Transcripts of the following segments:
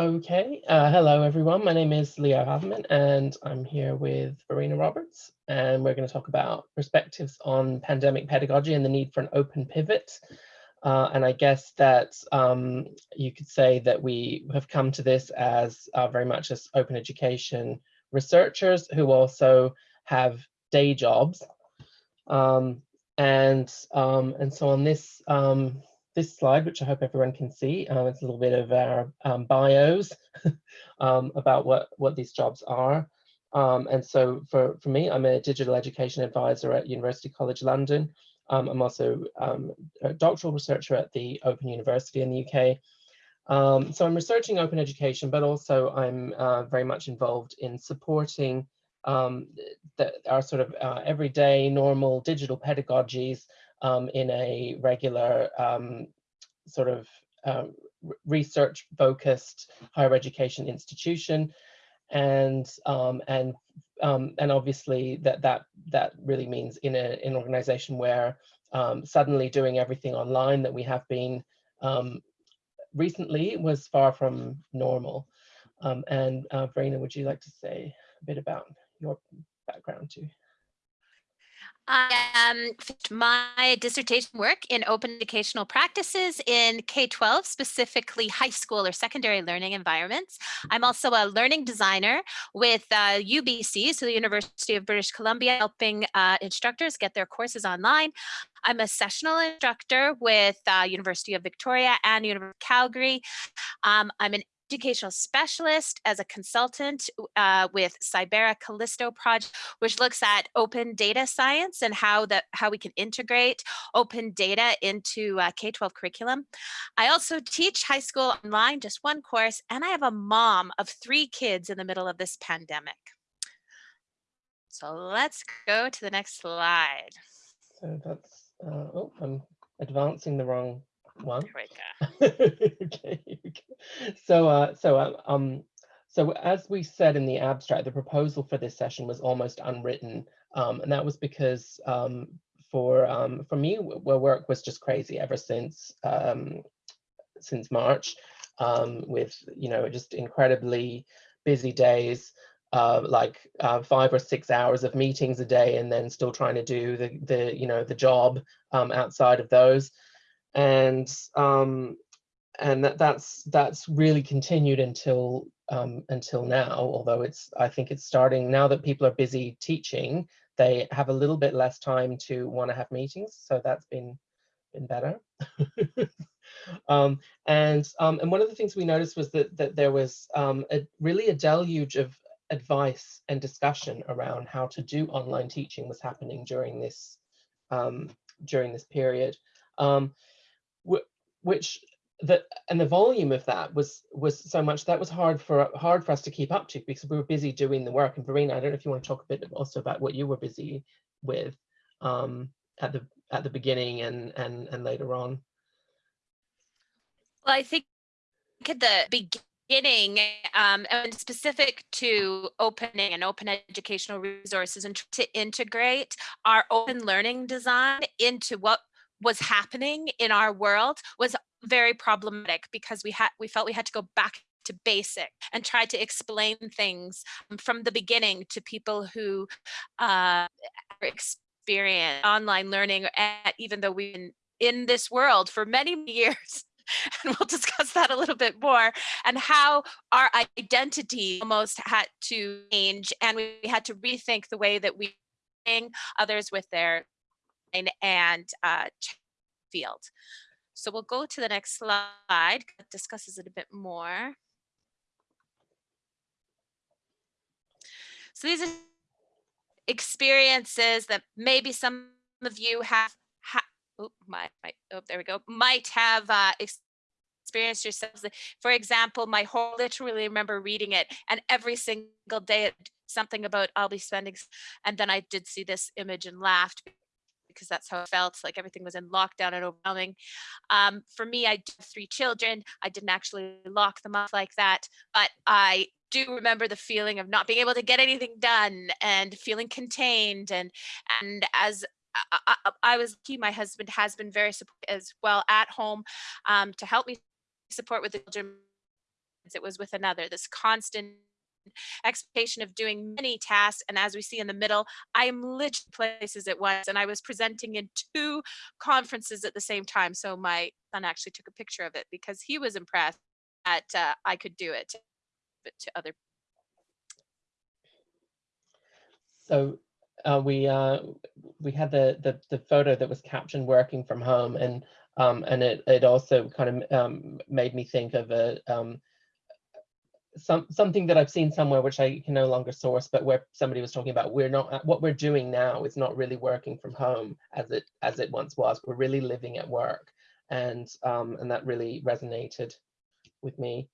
Okay, uh, hello everyone. My name is Leo Havemann and I'm here with Verena Roberts and we're going to talk about perspectives on pandemic pedagogy and the need for an open pivot. Uh, and I guess that um, you could say that we have come to this as uh, very much as open education researchers who also have day jobs. Um, and, um, and so on this um, this slide, which I hope everyone can see. Um, it's a little bit of our um, bios um, about what, what these jobs are. Um, and so for, for me, I'm a digital education advisor at University College London. Um, I'm also um, a doctoral researcher at the Open University in the UK. so I'm researching open education, but also I'm uh, very much involved in supporting our sort of uh, everyday normal digital pedagogies um, in a regular um, sort of uh, research focused higher education institution. And um, and um, and obviously that that that really means in a, an organization where um, suddenly doing everything online that we have been um, recently was far from normal. And uh, Verena, would you like to say a bit about your background too I um, my dissertation work in open educational practices in K-12, specifically high school or secondary learning environments. I'm also a learning designer with uh, UBC, so the University of British Columbia, helping uh, instructors get their courses online. I'm a sessional instructor with uh, University of Victoria and University of Calgary. Um, I'm an educational specialist as a consultant uh, with Cybera Callysto project, which looks at open data science and how that how we can integrate open data into uh, K-12 curriculum. I also teach high school online, just one course, and I have a mom of three kids in the middle of this pandemic. So let's go to the next slide. So that's, uh, oh, I'm advancing the wrong one. okay. So, uh, so, uh, um, so as we said in the abstract, the proposal for this session was almost unwritten, um, and that was because um, for um, for me, where work was just crazy ever since um, since March, um, with you know just incredibly busy days, uh, like uh, five or six hours of meetings a day, and then still trying to do the the you know the job um, outside of those and um, and that, that's that's really continued until um, until now. Although it's I think it's starting now that people are busy teaching, they have a little bit less time to want to have meetings. So that's been been better. um, and um, and one of the things we noticed was that that there was um, a, really a deluge of advice and discussion around how to do online teaching was happening during this um, during this period. Which the and the volume of that was was so much that was hard for hard for us to keep up to because we were busy doing the work. And Verena, I don't know if you want to talk a bit also about what you were busy with um, at the at the beginning and and and later on. Well, I think at the beginning um, and specific to opening and open educational resources and to integrate our open learning design into what was happening in our world was very problematic because we had we felt we had to go back to basic and try to explain things from the beginning to people who uh, experience online learning even though we've been in this world for many years and we'll discuss that a little bit more and how our identity almost had to change and we had to rethink the way that we others with their and uh, field. So we'll go to the next slide that discusses it a bit more. So these are experiences that maybe some of you have, ha oh, my, my, oh, there we go, might have uh, experienced yourselves. For example, my whole literally remember reading it and every single day something about I'll be spending, and then I did see this image and laughed because that's how it felt like everything was in lockdown and overwhelming. Um, for me i have three children. I didn't actually lock them up like that but i do remember the feeling of not being able to get anything done and feeling contained and and as I, I, I was lucky my husband has been very supportive as well at home um, to help me support with the children it was with another, this constant expectation of doing many tasks. And as we see in the middle, I am literally places at once and I was presenting in two conferences at the same time. So my son actually took a picture of it because he was impressed that uh, I could do it to other So uh, we uh, we had the, the the photo that was captioned working from home, and um, and it it also kind of um, made me think of a um, some something that I've seen somewhere which I can no longer source, but where somebody was talking about we're not what we're doing now is not really working from home as it as it once was. We're really living at work, and um, and that really resonated with me.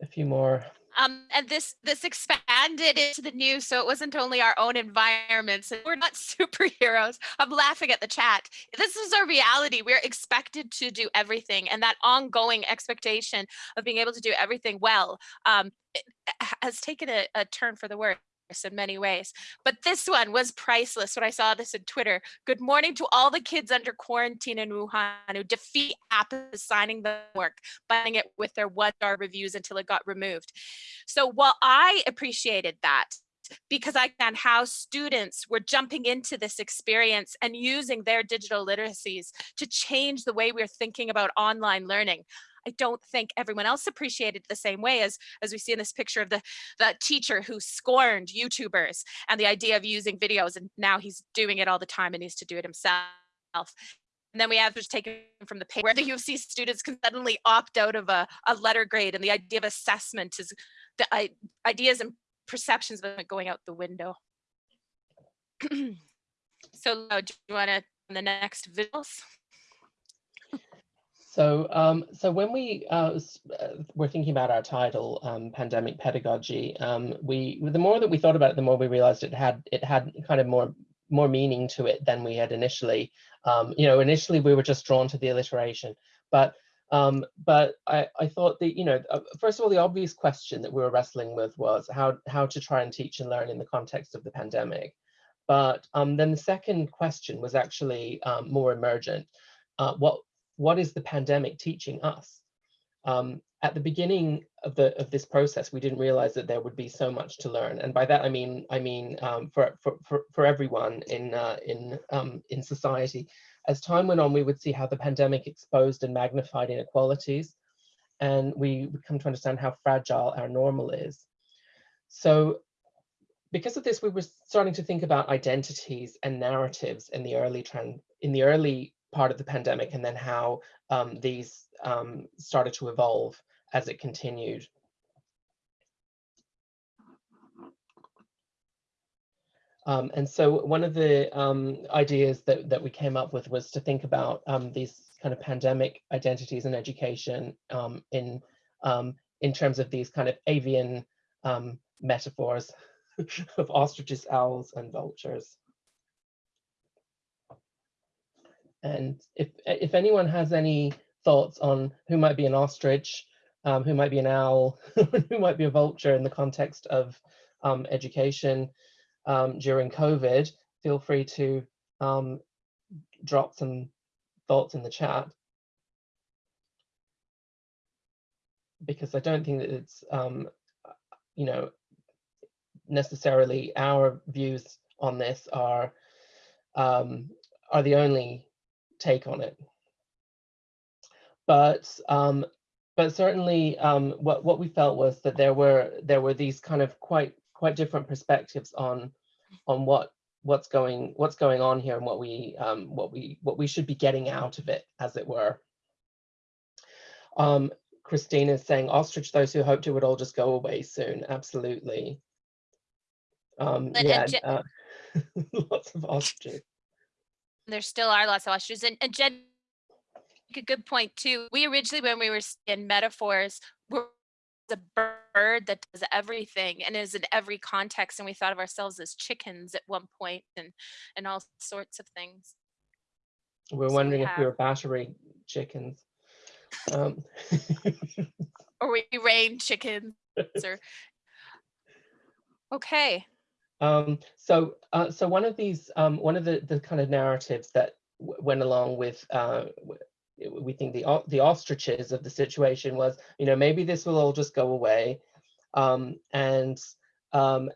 A few more um, and this this expanded into the news, so it wasn't only our own environments. We're not superheroes. I'm laughing at the chat. This is our reality. We're expected to do everything, and that ongoing expectation of being able to do everything well um, has taken a, a turn for the worse in many ways. But this one was priceless when I saw this in Twitter. Good morning to all the kids under quarantine in Wuhan who defeat app signing the work, buying it with their one star reviews until it got removed. So while I appreciated that, because I found how students were jumping into this experience and using their digital literacies to change the way we're thinking about online learning. I don't think everyone else appreciated the same way as as we see in this picture of the the teacher who scorned YouTubers and the idea of using videos and now he's doing it all the time and needs to do it himself. And then we have just taken from the paper where the U of C students can suddenly opt out of a, a letter grade and the idea of assessment is the I, ideas and perceptions of it going out the window. so do you want to the next visuals? So, um, so when we uh, uh, were thinking about our title, um, pandemic pedagogy, um, we the more that we thought about it, the more we realized it had it had kind of more more meaning to it than we had initially. Um, you know, initially we were just drawn to the alliteration, but um, but I, I thought that you know, uh, first of all, the obvious question that we were wrestling with was how how to try and teach and learn in the context of the pandemic. But um, then the second question was actually more emergent. Uh, what what is the pandemic teaching us? Um, at the beginning of the of this process, we didn't realize that there would be so much to learn, and by that I mean I mean um, for, for for for everyone in uh, in um, in society. As time went on, we would see how the pandemic exposed and magnified inequalities, and we would come to understand how fragile our normal is. So because of this, we were starting to think about identities and narratives in the early trend in the early part of the pandemic and then how um, these um, started to evolve as it continued. Um, and so one of the um, ideas that, that we came up with was to think about um, these kind of pandemic identities and education um, in, in terms of these kind of avian metaphors of ostriches, owls, and vultures. And if if anyone has any thoughts on who might be an ostrich, um, who might be an owl, who might be a vulture in the context of um, education um, during COVID, feel free to um, drop some thoughts in the chat. Because I don't think that it's, um, you know, necessarily our views on this are um, are the only take on it. But um, but certainly um, what what we felt was that there were there were these kind of quite quite different perspectives on on what what's going what's going on here and what we um, what we what we should be getting out of it, as it were. Um, Christine is saying ostrich those who hoped it would all just go away soon. Absolutely. Um, yeah, uh, lots of ostriches there still are lots of ostriches. And, and Jen, a good point too. We originally, when we were in metaphors, were a bird that does everything and is in every context. And we thought of ourselves as chickens at one point and, and all sorts of things. We're so wondering we if we were battery chickens. Um. or we rain chickens or okay um, so, uh, so one of these, um, one of the, the kind of narratives that went along with uh, we think the the ostriches of the situation was, you know, maybe this will all just go away, um, and um,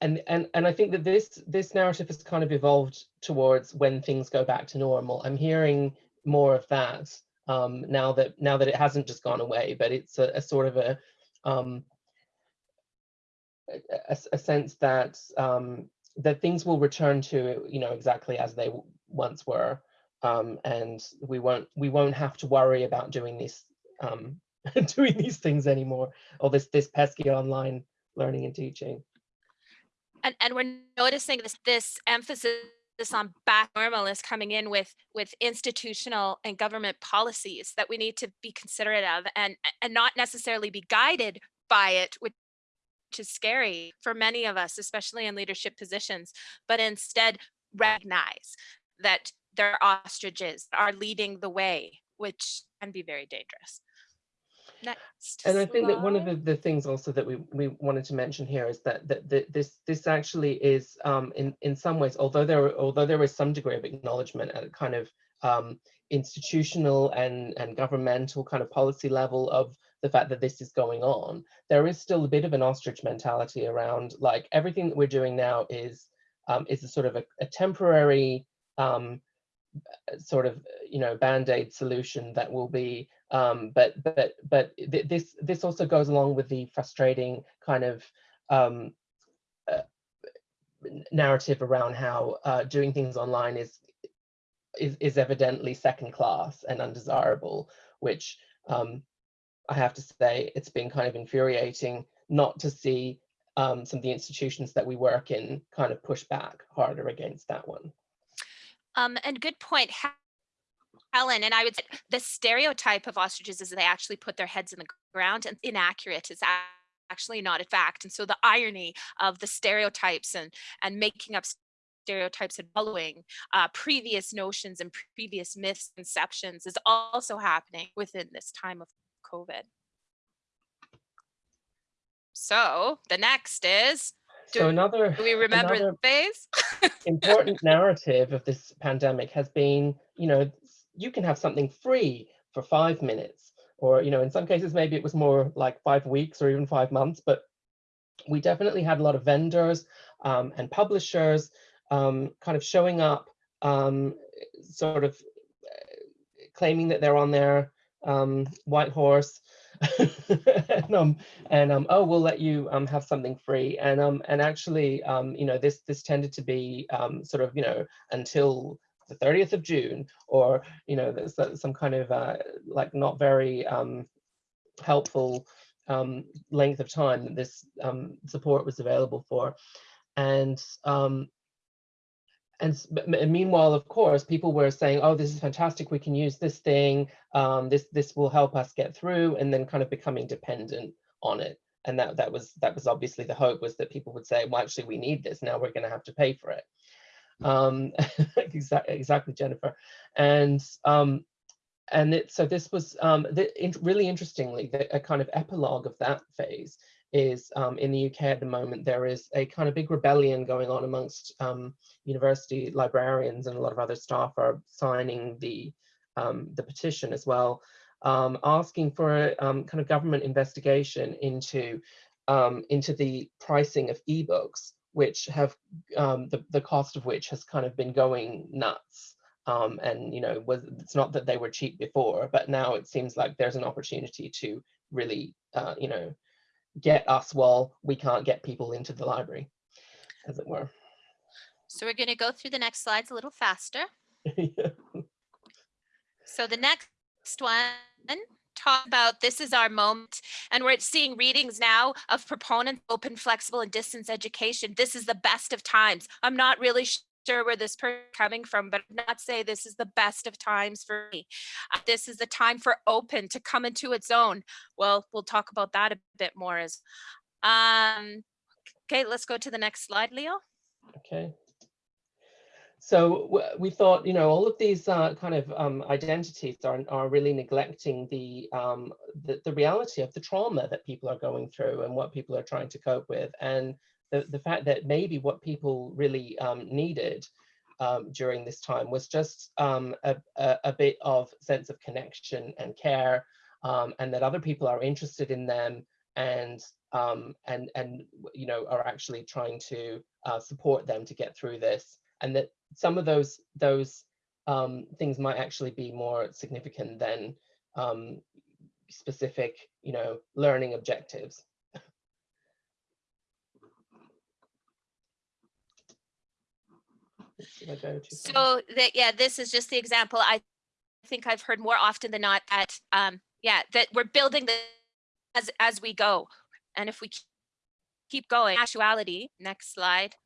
and and and I think that this this narrative has kind of evolved towards when things go back to normal. I'm hearing more of that um, now that now that it hasn't just gone away, but it's a, a sort of a um, a, a- sense that um, that things will return to you know exactly as they once were, um, and we won't we won't have to worry about doing these um, doing these things anymore, or this this pesky online learning and teaching. and and we're noticing this this emphasis on back normal is coming in with with institutional and government policies that we need to be considerate of and and not necessarily be guided by it which is scary for many of us especially in leadership positions but instead recognize that there are ostriches are leading the way which can be very dangerous. Next And I think that one of the, the things also that we, we wanted to mention here is that, that, that this this actually is um, in in some ways, although there although there is some degree of acknowledgement at a kind of um, institutional and and governmental kind of policy level of the fact that this is going on, there is still a bit of an ostrich mentality around like everything that we're doing now is um, is a sort of a, a temporary um, sort of you know band-aid solution that will be um but but but th- this this also goes along with the frustrating kind of um uh, narrative around how uh, doing things online is is is evidently second class and undesirable which um i have to say it's been kind of infuriating not to see um some of the institutions that we work in kind of push back harder against that one Um, and good point, He- Helen. And I would say the stereotype of ostriches is they actually put their heads in the ground and inaccurate. It's a- actually not a fact. And so the irony of the stereotypes and and making up stereotypes and following uh, previous notions and previous misconceptions is also happening within this time of COVID. So the next is, Do- so another do we remember Another- the phase? important narrative of this pandemic has been, you know, you can have something free for five minutes, or, you know, in some cases, maybe it was more like five weeks or even five months, but we definitely had a lot of vendors um, and publishers um, kind of showing up, um, sort of uh, claiming that they're on their um, white horse. and, um, and um, oh, we'll let you um, have something free. And um, and actually, um, you know, this this tended to be um, sort of, you know, until the 30th of June, or you know, there's some kind of uh, like not very um, helpful um, length of time that this um, support was available for. And um, and meanwhile, of course, people were saying, "Oh, this is fantastic. We can use this thing. Um, this this will help us get through," and then kind of becoming dependent on it. And that that was that was obviously the hope was that people would say, "Well, actually, we need this. Now we're going to have to pay for it." Um, exactly, exactly, Jennifer. And um, and it, so this was um, the, really interestingly, the, a kind of epilogue of that phase is um, in the UK at the moment, there is a kind of big rebellion going on amongst um, university librarians and a lot of other staff are signing the, um, the petition as well, um, asking for a um, kind of government investigation into, um, into the pricing of ebooks, which have the, the cost of which has kind of been going nuts um, and you know was it's not that they were cheap before but now it seems like there's an opportunity to really uh, you know get us while we can't get people into the library as it were So we're going to go through the next slides a little faster. Yeah. So the next one talk about this is our moment and we're seeing readings now of proponents of open flexible and distance education this is the best of times i'm not really sure where this person coming from but not say this is the best of times for me. Uh, this is the time for open to come into its own. Well we'll talk about that a bit more as um okay let's go to the next slide leo. Okay. So we thought, you know, all of these uh, kind of um, identities are, are really neglecting the, um, the the reality of the trauma that people are going through and what people are trying to cope with, and the the fact that maybe what people really um, needed um, during this time was just um, a, a, a bit of sense of connection and care um, and that other people are interested in them and um, and and you know are actually trying to uh, support them to get through this and that some of those those um, things might actually be more significant than specific you know learning objectives Did I go too far? So that, yeah, this is just the example. I think I've heard more often than not that, um, yeah, that we're building the as, as we go. And if we keep going, actuality, next slide,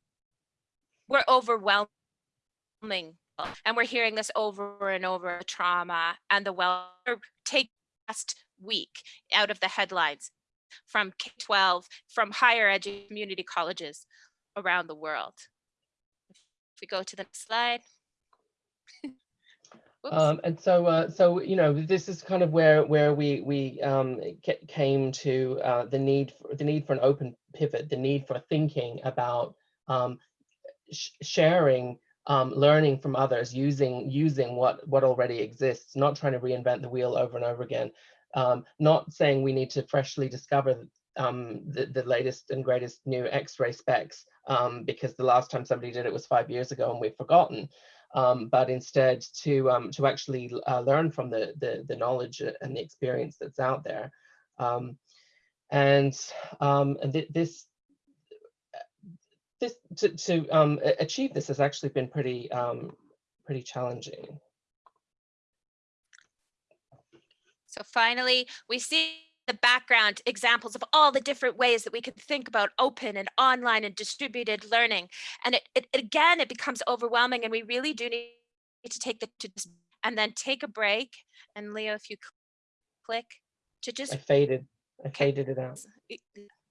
we're overwhelming. And we're hearing this over and over, trauma and the well, take last week out of the headlines from K-12, from higher edu community colleges around the world. We go to the next slide. Um, and so, uh, so you know, this is kind of where where we we um, came to uh, the need for the need for an open pivot, the need for thinking about um, sh- sharing, um, learning from others, using using what what already exists, not trying to reinvent the wheel over and over again, um, not saying we need to freshly discover um, the, the latest and greatest new X-ray specs um, because the last time somebody did it was five years ago and we've forgotten um, but instead to um, to actually uh, learn from the, the the knowledge and the experience that's out there, um, and um, and th this this to, to um, achieve this has actually been pretty um, pretty challenging. So finally, we see the background examples of all the different ways that we could think about open and online and distributed learning. And it, it again, it becomes overwhelming and we really do need to take the to just, and then take a break. And Leo, if you click to just I faded I Okay. faded it out. y-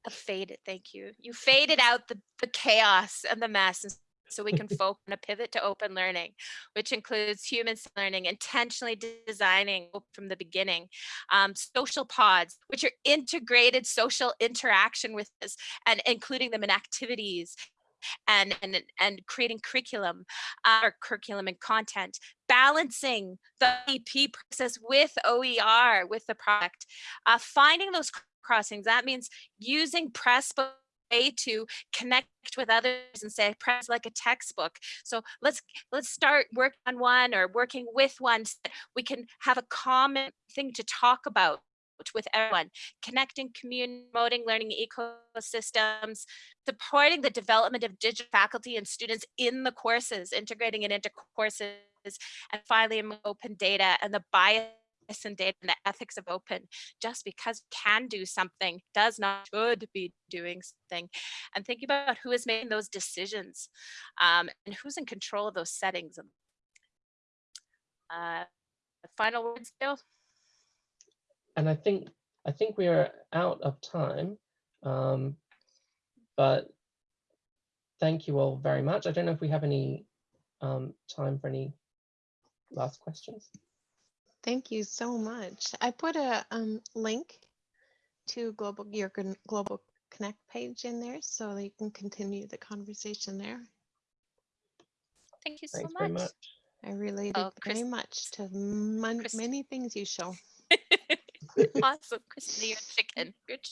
uh, fade it. Thank you. You faded out the, the chaos and the mess. And so we can focus on a pivot to open learning, which includes human learning, intentionally designing from the beginning, um, social pods, which are integrated social interaction with us and including them in activities and and and creating curriculum uh, or curriculum and content balancing the ep process with oer with the product uh, finding those crossings that means using pressbook way to connect with others and say press like a textbook. So let's let's start work on one or working with one so that we can have a common thing to talk about with everyone. Connecting community promoting learning ecosystems supporting the development of digital faculty and students in the courses integrating it into courses and finally open data and the bias and data and the ethics of open just because can do something does not should be doing something and thinking about who is making those decisions um, and who's in control of those settings uh, final words bill And I think I think we are out of time. Um, but thank you all very much. I don't know if we have any um, time for any last questions. Thank you so much. I put a um, link to global your global connect page in there so that you can continue the conversation there. thank you so Thanks very much much. I related Oh, very much to many things you show. awesome christina you're chicken you're chicken